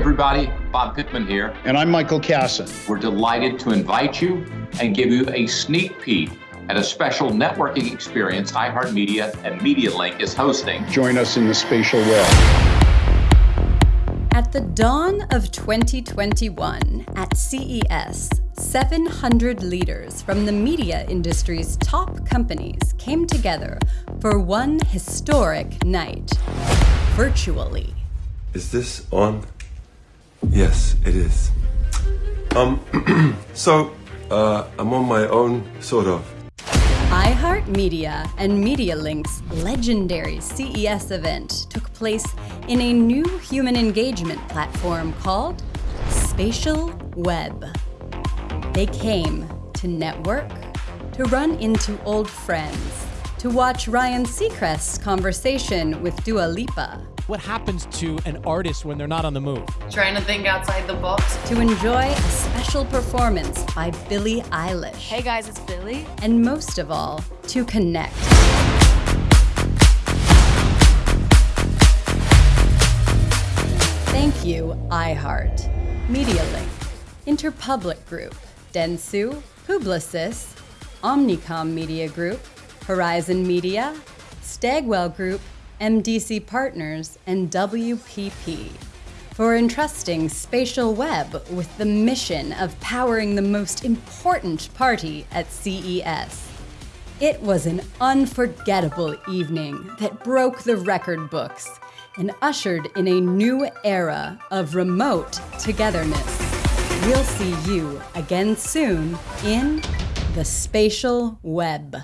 everybody. Bob Pittman here. And I'm Michael Kassan. We're delighted to invite you and give you a sneak peek at a special networking experience iHeartMedia and MediaLink is hosting. Join us in the spatial web. At the dawn of 2021, at CES, 700 leaders from the media industry's top companies came together for one historic night, virtually. Is this on? Yes, it is. Um, so, uh, I'm on my own, sort of. iHeartMedia and MediaLink's legendary CES event took place in a new human engagement platform called Spatial Web. They came to network, to run into old friends, to watch Ryan Seacrest's conversation with Dua Lipa, what happens to an artist when they're not on the move? Trying to think outside the box. To enjoy a special performance by Billie Eilish. Hey guys, it's Billie. And most of all, to connect. Thank you, iHeart, MediaLink, Interpublic Group, Dentsu, Publicis, Omnicom Media Group, Horizon Media, Stagwell Group, MDC Partners, and WPP for entrusting Spatial Web with the mission of powering the most important party at CES. It was an unforgettable evening that broke the record books and ushered in a new era of remote togetherness. We'll see you again soon in the Spatial Web.